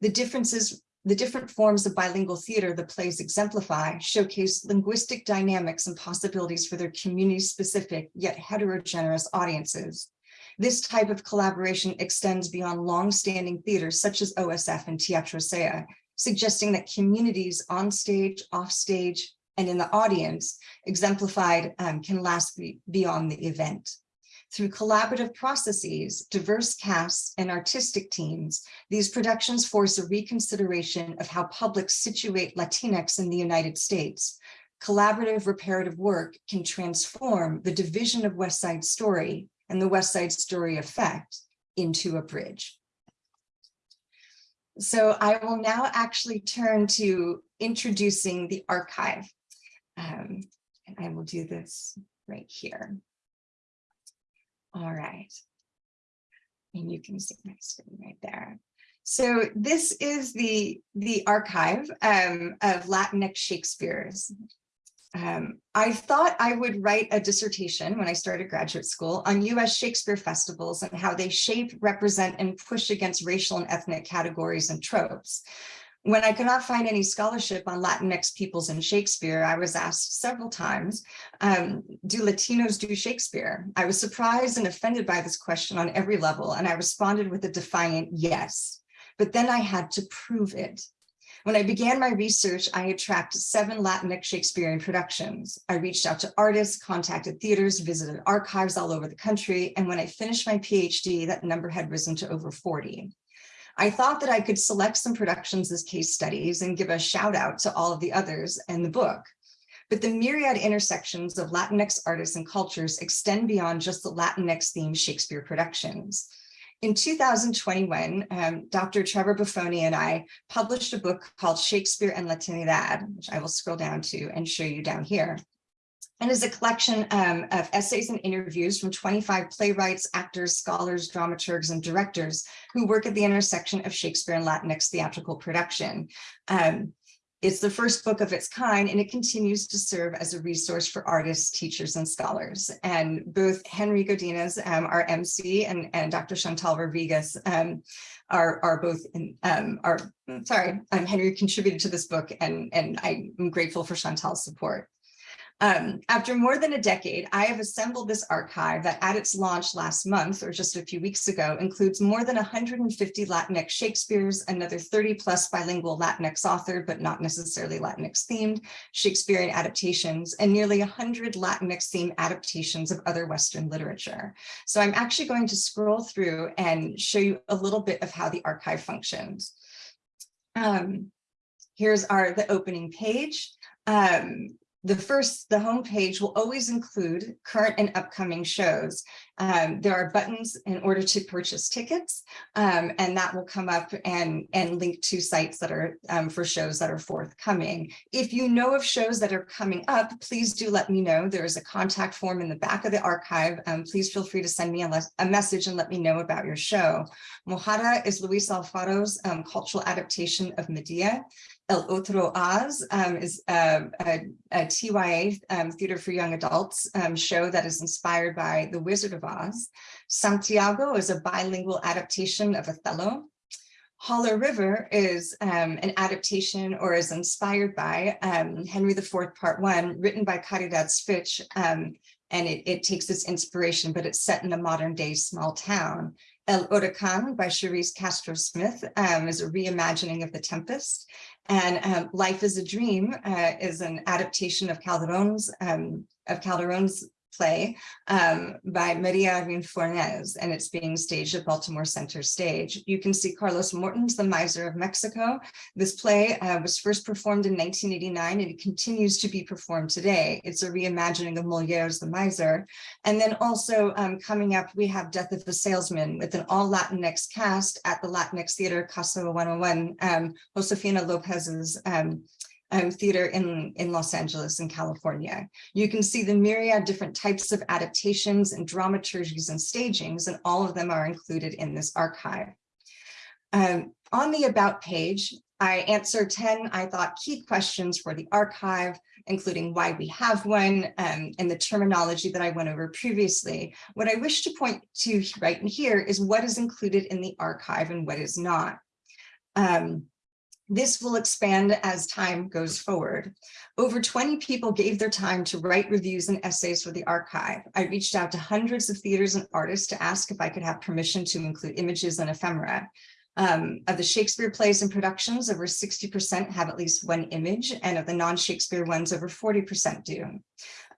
The differences the different forms of bilingual theater the plays exemplify showcase linguistic dynamics and possibilities for their community-specific yet heterogeneous audiences. This type of collaboration extends beyond long-standing theaters such as OSF and Teatro SEA, suggesting that communities on stage, off stage, and in the audience exemplified um, can last be beyond the event. Through collaborative processes, diverse casts, and artistic teams, these productions force a reconsideration of how publics situate Latinx in the United States. Collaborative reparative work can transform the division of West Side Story and the West Side Story effect into a bridge. So I will now actually turn to introducing the archive. Um, and I will do this right here. All right. And you can see my screen right there. So this is the, the archive um, of Latinx Shakespeare's. Um, I thought I would write a dissertation when I started graduate school on US Shakespeare festivals and how they shape, represent, and push against racial and ethnic categories and tropes. When I could not find any scholarship on Latinx peoples in Shakespeare, I was asked several times, um, do Latinos do Shakespeare? I was surprised and offended by this question on every level, and I responded with a defiant yes. But then I had to prove it. When I began my research, I had tracked seven Latinx Shakespearean productions. I reached out to artists, contacted theaters, visited archives all over the country, and when I finished my PhD, that number had risen to over 40. I thought that I could select some productions as case studies and give a shout out to all of the others and the book. But the myriad intersections of Latinx artists and cultures extend beyond just the Latinx themed Shakespeare productions. In 2021, um, Dr. Trevor Boffone and I published a book called Shakespeare and Latinidad, which I will scroll down to and show you down here. And is a collection um, of essays and interviews from 25 playwrights, actors, scholars, dramaturgs, and directors who work at the intersection of Shakespeare and Latinx theatrical production. Um, it's the first book of its kind, and it continues to serve as a resource for artists, teachers, and scholars. And both Henry Godinez, um, our MC, and, and Dr. Chantal Rodriguez um, are, are both, in, um, are, sorry, um, Henry contributed to this book, and, and I'm grateful for Chantal's support. Um, after more than a decade, I have assembled this archive that at its launch last month or just a few weeks ago includes more than 150 Latinx Shakespeare's, another 30 plus bilingual Latinx authored, but not necessarily Latinx themed Shakespearean adaptations and nearly 100 Latinx themed adaptations of other Western literature. So I'm actually going to scroll through and show you a little bit of how the archive functions. Um, here's our the opening page. Um, the first, the homepage will always include current and upcoming shows. Um, there are buttons in order to purchase tickets, um, and that will come up and, and link to sites that are um, for shows that are forthcoming. If you know of shows that are coming up, please do let me know. There is a contact form in the back of the archive. Um, please feel free to send me a, a, message and let me know about your show. Mojada is Luis Alfaro's um, cultural adaptation of Medea. El Otro Oz um, is a, a, a TYA um, Theater for Young Adults um, show that is inspired by The Wizard of Oz. Santiago is a bilingual adaptation of Othello. Holler River is um, an adaptation or is inspired by um, Henry IV Part 1, written by Caridad um, and it, it takes its inspiration, but it's set in a modern day small town. El Huracán by Charise Castro Smith um, is a reimagining of The Tempest. And um, Life is a Dream uh, is an adaptation of Calderon's um, of Calderon's play um, by Maria Irene Fornés, and it's being staged at Baltimore Center Stage. You can see Carlos Morton's The Miser of Mexico. This play uh, was first performed in 1989 and it continues to be performed today. It's a reimagining of Moliere's The Miser. And then also um, coming up, we have Death of a Salesman with an all Latinx cast at the Latinx Theater Casa 101, um, Josefina Lopez's um, um, theater in, in Los Angeles in California. You can see the myriad different types of adaptations and dramaturgies and stagings, and all of them are included in this archive. Um, on the About page, I answer 10, I thought, key questions for the archive, including why we have one um, and the terminology that I went over previously. What I wish to point to right in here is what is included in the archive and what is not. Um, this will expand as time goes forward. Over 20 people gave their time to write reviews and essays for the archive. I reached out to hundreds of theaters and artists to ask if I could have permission to include images and ephemera. Um, of the Shakespeare plays and productions, over 60% have at least one image, and of the non-Shakespeare ones, over 40% do.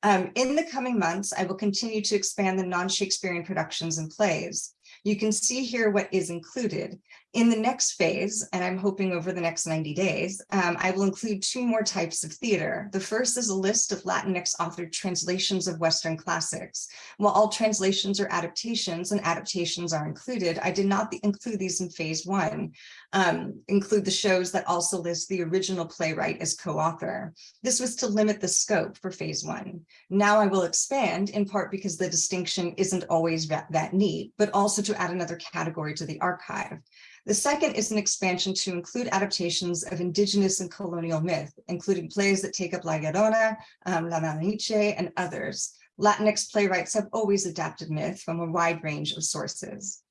Um, in the coming months, I will continue to expand the non-Shakespearean productions and plays. You can see here what is included. In the next phase, and I'm hoping over the next 90 days, um, I will include two more types of theater. The first is a list of Latinx authored translations of Western classics. While all translations are adaptations and adaptations are included, I did not include these in phase one, um, include the shows that also list the original playwright as co-author. This was to limit the scope for phase one. Now I will expand in part because the distinction isn't always that, that neat, but also to add another category to the archive. The second is an expansion to include adaptations of indigenous and colonial myth, including plays that take up La Llorona, um, La Malinche, and others. Latinx playwrights have always adapted myth from a wide range of sources.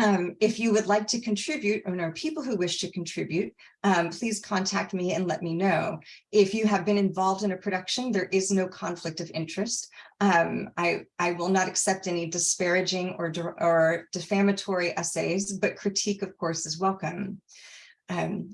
Um, if you would like to contribute or know people who wish to contribute, um, please contact me and let me know. If you have been involved in a production, there is no conflict of interest. Um, I, I will not accept any disparaging or, or defamatory essays, but critique, of course, is welcome. Um,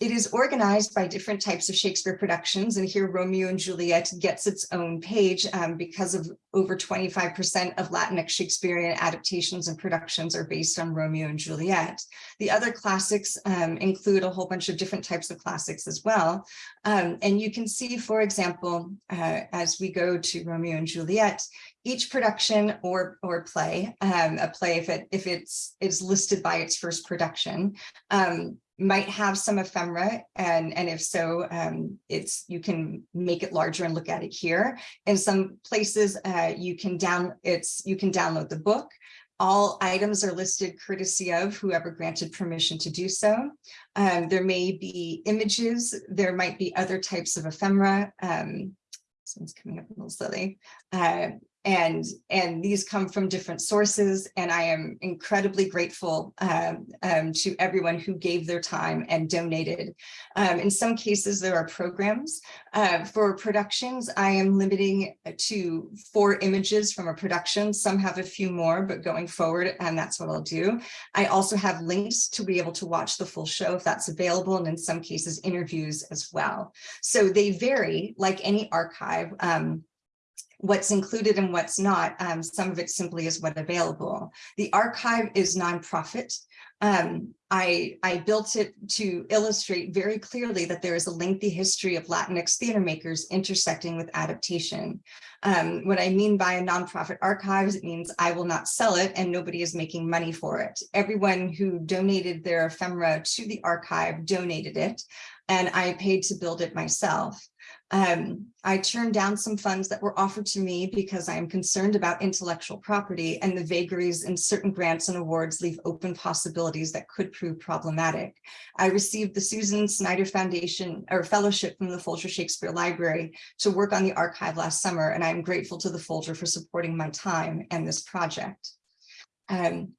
it is organized by different types of Shakespeare productions, and here Romeo and Juliet gets its own page um, because of over 25% of Latinx Shakespearean adaptations and productions are based on Romeo and Juliet. The other classics um, include a whole bunch of different types of classics as well. Um, and you can see, for example, uh, as we go to Romeo and Juliet, each production or or play, um, a play if it if it's is listed by its first production, um, might have some ephemera and and if so um, it's you can make it larger and look at it here. In some places uh, you can down it's you can download the book. All items are listed courtesy of whoever granted permission to do so. Um, there may be images there might be other types of ephemera um, someone's coming up a little slowly uh, and and these come from different sources and I am incredibly grateful um, um, to everyone who gave their time and donated. Um, in some cases there are programs uh, for productions I am limiting to four images from a production some have a few more but going forward and that's what I'll do. I also have links to be able to watch the full show if that's available and in some cases interviews as well. So they vary like any archive um, what's included and what's not. Um, some of it simply is what available. The archive is nonprofit. Um, I, I built it to illustrate very clearly that there is a lengthy history of Latinx theater makers intersecting with adaptation. Um, what I mean by a nonprofit archives, it means I will not sell it and nobody is making money for it. Everyone who donated their ephemera to the archive donated it and I paid to build it myself. Um, I turned down some funds that were offered to me because I am concerned about intellectual property and the vagaries in certain grants and awards leave open possibilities that could prove problematic. I received the Susan Snyder Foundation or fellowship from the Folger Shakespeare Library to work on the archive last summer, and I'm grateful to the Folger for supporting my time and this project. Um,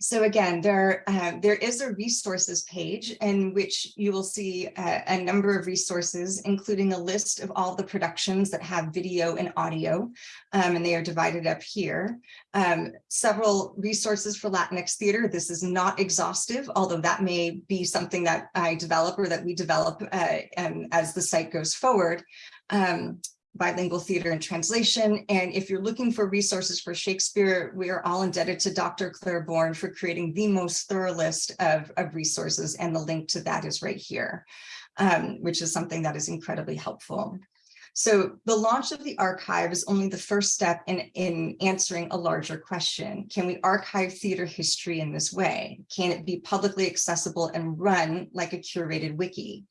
so again, there, uh, there is a resources page in which you will see a, a number of resources, including a list of all the productions that have video and audio, um, and they are divided up here. Um, several resources for Latinx theater. This is not exhaustive, although that may be something that I develop or that we develop uh, um, as the site goes forward. Um, bilingual theater and translation. And if you're looking for resources for Shakespeare, we are all indebted to Dr. Claire Bourne for creating the most thorough list of, of resources. And the link to that is right here, um, which is something that is incredibly helpful. So the launch of the archive is only the first step in, in answering a larger question. Can we archive theater history in this way? Can it be publicly accessible and run like a curated wiki?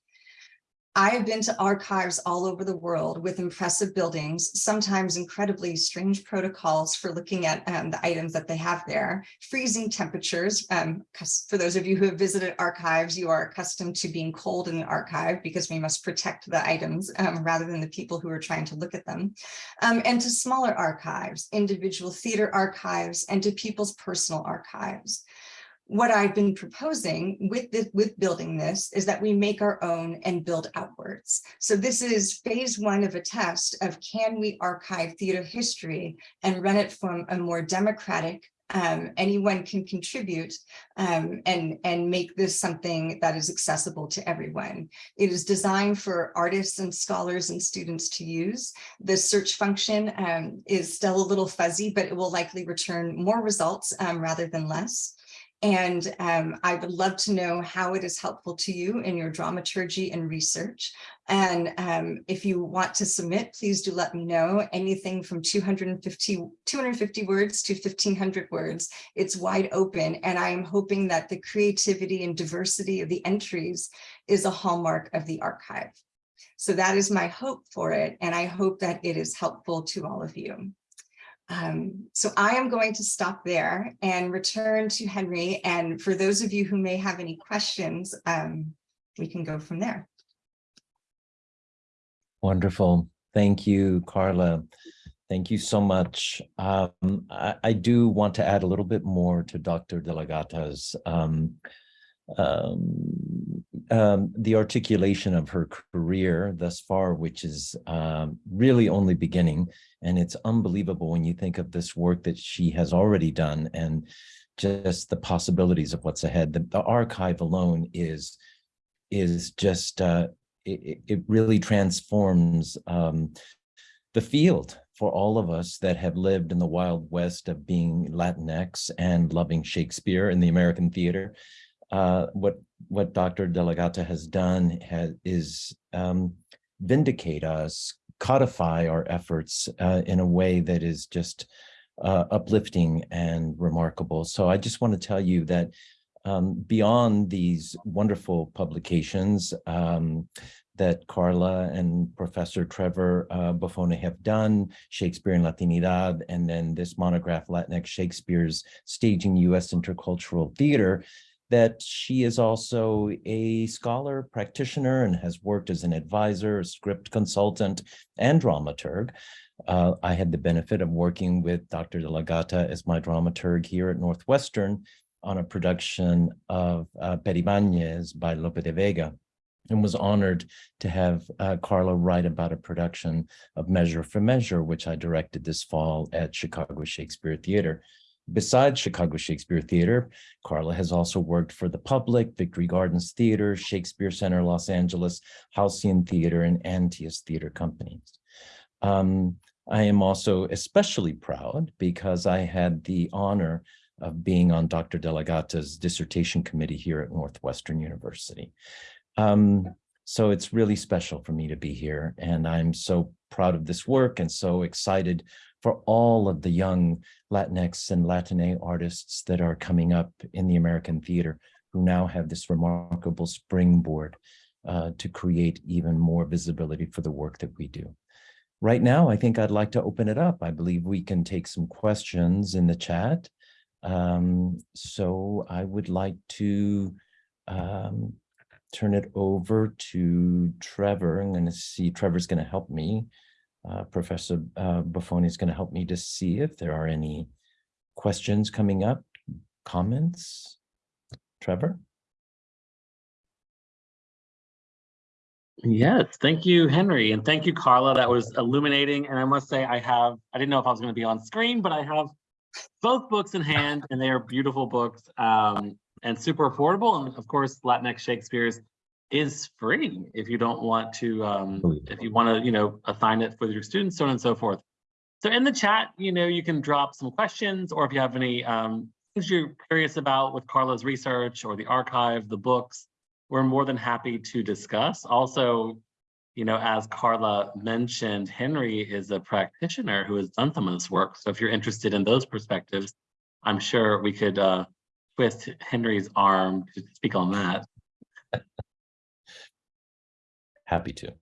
I have been to archives all over the world with impressive buildings, sometimes incredibly strange protocols for looking at um, the items that they have there, freezing temperatures. Um, for those of you who have visited archives, you are accustomed to being cold in an archive because we must protect the items um, rather than the people who are trying to look at them. Um, and to smaller archives, individual theater archives, and to people's personal archives what I've been proposing with this, with building this is that we make our own and build outwards. So this is phase one of a test of can we archive theater history and run it from a more democratic um, anyone can contribute um, and, and make this something that is accessible to everyone. It is designed for artists and scholars and students to use. The search function um, is still a little fuzzy, but it will likely return more results um, rather than less. And um, I would love to know how it is helpful to you in your dramaturgy and research. And um, if you want to submit, please do let me know. Anything from 250, 250 words to 1500 words, it's wide open. And I am hoping that the creativity and diversity of the entries is a hallmark of the archive. So that is my hope for it. And I hope that it is helpful to all of you. Um, so I am going to stop there and return to Henry. And for those of you who may have any questions, um, we can go from there. Wonderful. Thank you, Carla. Thank you so much. Um, I, I, do want to add a little bit more to Dr. Della Gatta's um, the articulation of her career thus far, which is um, really only beginning. And it's unbelievable when you think of this work that she has already done and just the possibilities of what's ahead. The, the archive alone is, is just, uh, it, it really transforms um, the field for all of us that have lived in the wild west of being Latinx and loving Shakespeare in the American theater uh, what what Dr. Della Gatta has done has, is um, vindicate us, codify our efforts uh, in a way that is just uh, uplifting and remarkable. So I just want to tell you that um, beyond these wonderful publications um, that Carla and Professor Trevor uh, Boffone have done, Shakespeare and Latinidad, and then this monograph, Latinx Shakespeare's Staging U.S. Intracultural Theater, that she is also a scholar, practitioner, and has worked as an advisor, script consultant, and dramaturg. Uh, I had the benefit of working with Dr. Della Gatta as my dramaturg here at Northwestern on a production of uh, Peribáñez by Lope de Vega and was honored to have uh, Carla write about a production of Measure for Measure, which I directed this fall at Chicago Shakespeare Theater. Besides Chicago Shakespeare Theater, Carla has also worked for the Public, Victory Gardens Theater, Shakespeare Center Los Angeles, Halcyon Theater, and Antaeus Theater Companies. Um, I am also especially proud because I had the honor of being on Dr. Della Gatta's dissertation committee here at Northwestern University. Um, so it's really special for me to be here and I'm so proud of this work and so excited for all of the young Latinx and Latine artists that are coming up in the American theater who now have this remarkable springboard uh, to create even more visibility for the work that we do. Right now, I think I'd like to open it up. I believe we can take some questions in the chat. Um, so I would like to um, turn it over to Trevor. I'm going to see Trevor's going to help me. Uh, Professor uh, Boffone is going to help me to see if there are any questions coming up. comments? Trevor? Yes, thank you, Henry, and thank you, Carla. That was illuminating. And I must say, I have, I didn't know if I was going to be on screen, but I have both books in hand and they are beautiful books um, and super affordable. And of course, Latinx Shakespeare's is free if you don't want to, um, if you want to, you know, assign it with your students, so on and so forth. So in the chat, you know, you can drop some questions or if you have any um, things you're curious about with Carla's research or the archive, the books, we're more than happy to discuss. Also, you know, as Carla mentioned, Henry is a practitioner who has done some of this work. So if you're interested in those perspectives, I'm sure we could uh, twist Henry's arm to speak on that. Happy to.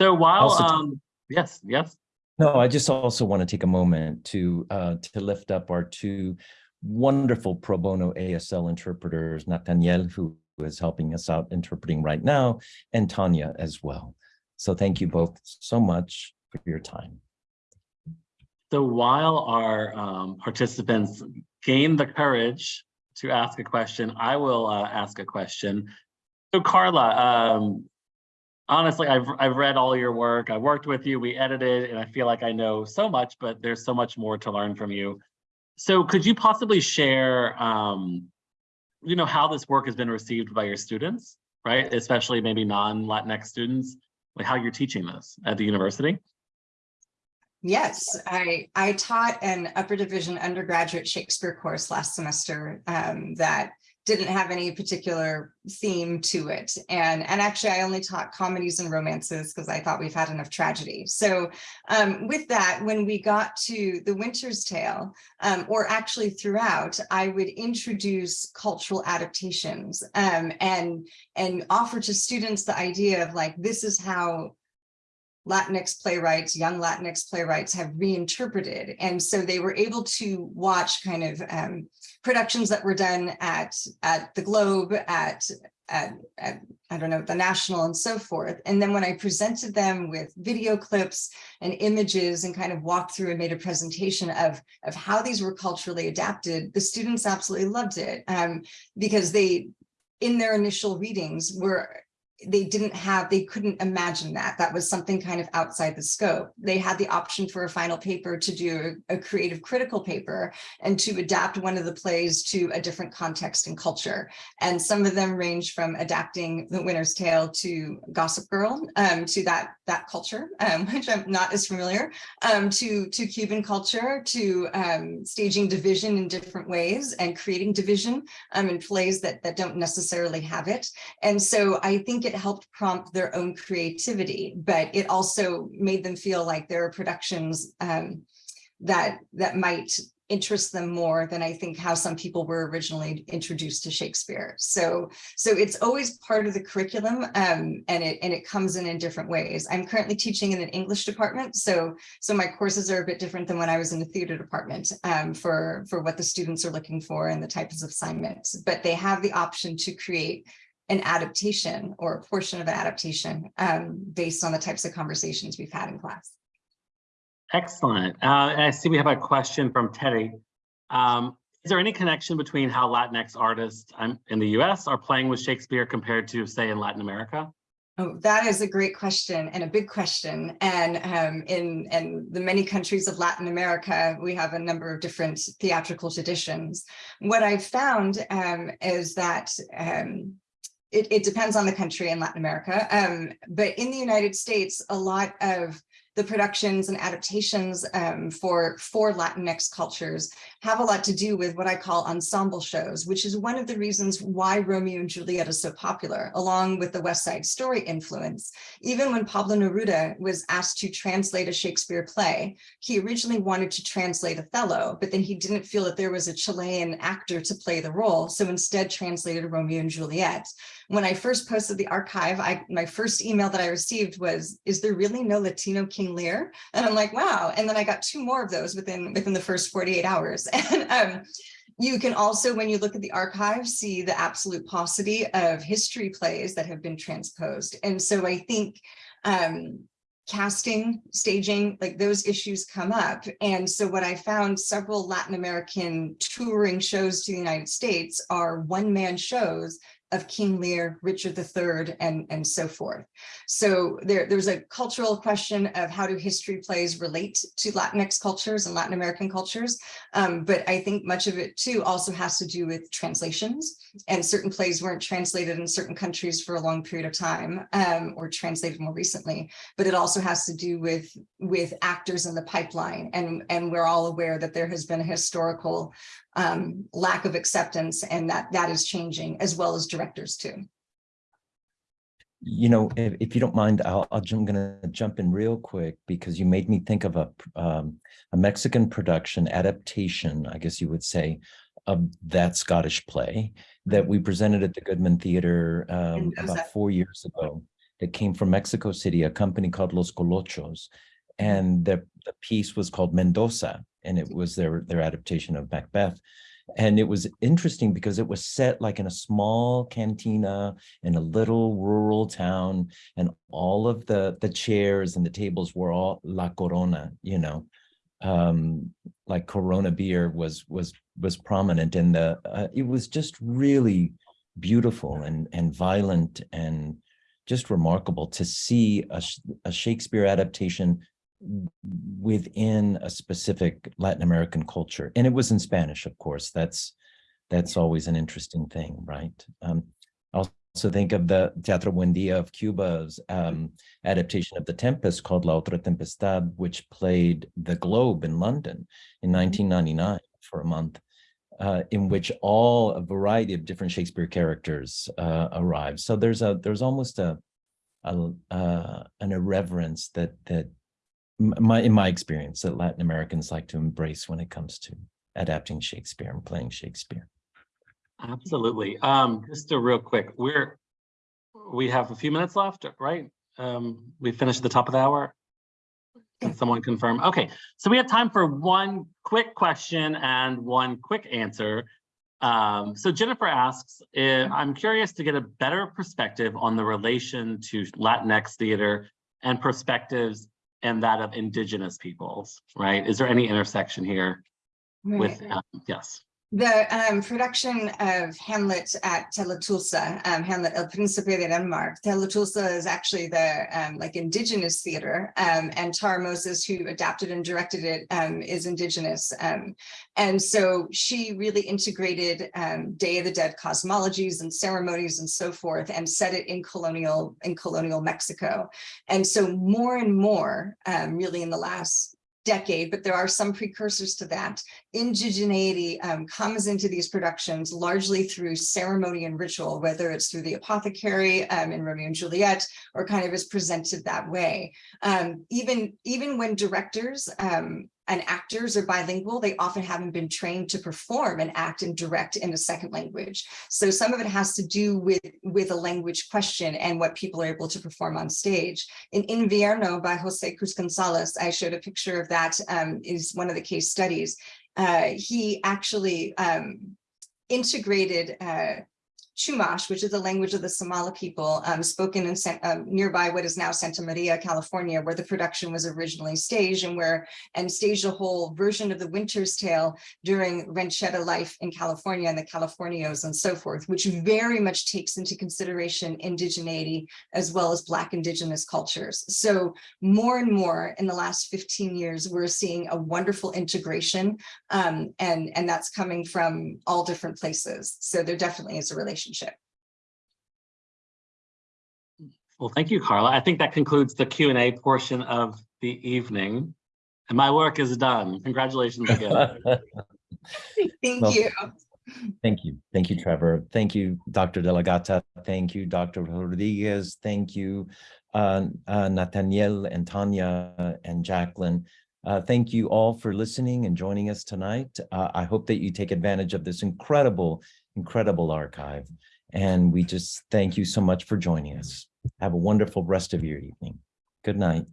So while, um, yes, yes. No, I just also want to take a moment to uh, to lift up our two wonderful pro bono ASL interpreters, Nathaniel, who is helping us out interpreting right now, and Tanya as well. So thank you both so much for your time. So while our um, participants gain the courage to ask a question, I will uh, ask a question. So Carla, um, honestly, I've, I've read all your work. I worked with you, we edited, and I feel like I know so much, but there's so much more to learn from you. So could you possibly share, um, you know, how this work has been received by your students, right? Especially maybe non-Latinx students, like how you're teaching this at the university? Yes, I, I taught an upper division undergraduate Shakespeare course last semester um, that didn't have any particular theme to it. And, and actually, I only taught comedies and romances because I thought we've had enough tragedy. So um, with that, when we got to The Winter's Tale, um, or actually throughout, I would introduce cultural adaptations um, and, and offer to students the idea of like, this is how Latinx playwrights, young Latinx playwrights have reinterpreted. And so they were able to watch kind of um, productions that were done at, at the Globe, at, at, at, I don't know, the National and so forth. And then when I presented them with video clips and images and kind of walked through and made a presentation of, of how these were culturally adapted, the students absolutely loved it um, because they, in their initial readings, were they didn't have, they couldn't imagine that. That was something kind of outside the scope. They had the option for a final paper to do a, creative critical paper and to adapt one of the plays to a different context and culture. And some of them range from adapting The Winner's Tale to Gossip Girl, um, to that, that culture, um, [laughs] which I'm not as familiar, um, to, to Cuban culture, to um, staging division in different ways and creating division um, in plays that, that don't necessarily have it. And so I think it helped prompt their own creativity, but it also made them feel like there are productions um, that that might interest them more than I think how some people were originally introduced to Shakespeare. So so it's always part of the curriculum um, and it and it comes in in different ways. I'm currently teaching in an English department, so so my courses are a bit different than when I was in the theater department um, for for what the students are looking for and the types of assignments. But they have the option to create an adaptation or a portion of an adaptation um, based on the types of conversations we've had in class. Excellent. Uh, I see we have a question from Teddy. Um, is there any connection between how Latinx artists in the US are playing with Shakespeare compared to say in Latin America? Oh, that is a great question and a big question. And um, in, in the many countries of Latin America, we have a number of different theatrical traditions. What I've found um, is that um, it, it, depends on the country in Latin America, um, but in the United States, a lot of the productions and adaptations um, for, for Latinx cultures have a lot to do with what I call ensemble shows, which is one of the reasons why Romeo and Juliet is so popular, along with the West Side Story influence. Even when Pablo Neruda was asked to translate a Shakespeare play, he originally wanted to translate Othello, but then he didn't feel that there was a Chilean actor to play the role, so instead translated Romeo and Juliet. When I first posted the archive, I, my first email that I received was, is there really no Latino King Lear? And I'm like, wow. And then I got two more of those within, within the first 48 hours. [laughs] And um, you can also, when you look at the archive, see the absolute paucity of history plays that have been transposed. And so I think um, casting, staging, like those issues come up. And so what I found several Latin American touring shows to the United States are one-man shows of King Lear, Richard III, and, and so forth. So there, there's a cultural question of how do history plays relate to Latinx cultures and Latin American cultures. Um, but I think much of it too also has to do with translations and certain plays weren't translated in certain countries for a long period of time um, or translated more recently. But it also has to do with, with actors in the pipeline. And, and we're all aware that there has been a historical um, lack of acceptance and that that is changing as well as directors too. You know, if, if you don't mind, I'll, I'll, I'm gonna jump in real quick because you made me think of a, um, a Mexican production adaptation, I guess you would say, of that Scottish play that we presented at the Goodman Theater um, about four years ago. That came from Mexico City, a company called Los Colochos. And the, the piece was called Mendoza, and it was their, their adaptation of Macbeth. And it was interesting because it was set like in a small cantina in a little rural town, and all of the, the chairs and the tables were all La Corona, you know. Um, like Corona beer was was was prominent and the uh, it was just really beautiful and and violent and just remarkable to see a, a Shakespeare adaptation within a specific Latin American culture. And it was in Spanish, of course. That's that's always an interesting thing, right? Um, I also think of the Teatro Buendia of Cuba's um, adaptation of The Tempest called La Otra Tempestad, which played the Globe in London in 1999 for a month. Uh, in which all a variety of different Shakespeare characters uh, arrive. So there's a there's almost a, a uh, an irreverence that that my in my experience that Latin Americans like to embrace when it comes to adapting Shakespeare and playing Shakespeare. Absolutely. Um, just a real quick, we're, we have a few minutes left, right? Um, we finished the top of the hour. Can someone confirm? Okay, so we have time for one quick question and one quick answer. Um, so Jennifer asks, eh, I'm curious to get a better perspective on the relation to Latinx theater and perspectives and that of indigenous peoples, right? Is there any intersection here with, um, yes? The um, production of Hamlet at Teatro Tulsa, um, Hamlet El Príncipe de Denmark. Teatro Tulsa is actually the um, like indigenous theater, um, and Tara Moses, who adapted and directed it, um, is indigenous. Um, and so she really integrated Day of the Dead cosmologies and ceremonies and so forth, and set it in colonial in colonial Mexico. And so more and more, really in the last decade, but there are some precursors to that indigeneity um, comes into these productions largely through ceremony and ritual, whether it's through the apothecary um, in Romeo and Juliet, or kind of is presented that way. Um, even, even when directors um, and actors are bilingual, they often haven't been trained to perform and act and direct in a second language. So some of it has to do with, with a language question and what people are able to perform on stage. In Invierno by Jose Cruz Gonzalez, I showed a picture of that um, is one of the case studies. Uh, he actually um, integrated uh, Chumash, which is the language of the Samala people, um, spoken in um, nearby what is now Santa Maria, California, where the production was originally staged and where and staged a whole version of the Winter's Tale during ranchera life in California and the Californios and so forth, which very much takes into consideration indigeneity as well as Black indigenous cultures. So more and more in the last 15 years, we're seeing a wonderful integration um, and, and that's coming from all different places. So there definitely is a relationship. Well, thank you, Carla. I think that concludes the Q and A portion of the evening. And my work is done. Congratulations again. [laughs] Thank Well, you. Thank you. Thank you, Trevor. Thank you, Dr. Della Gatta. Thank you, Dr. Rodriguez. Thank you, uh, uh, Nathaniel and Tanya and Jacqueline. Uh, thank you all for listening and joining us tonight. Uh, I hope that you take advantage of this incredible, incredible archive. And we just thank you so much for joining us. Have a wonderful rest of your evening. Good night.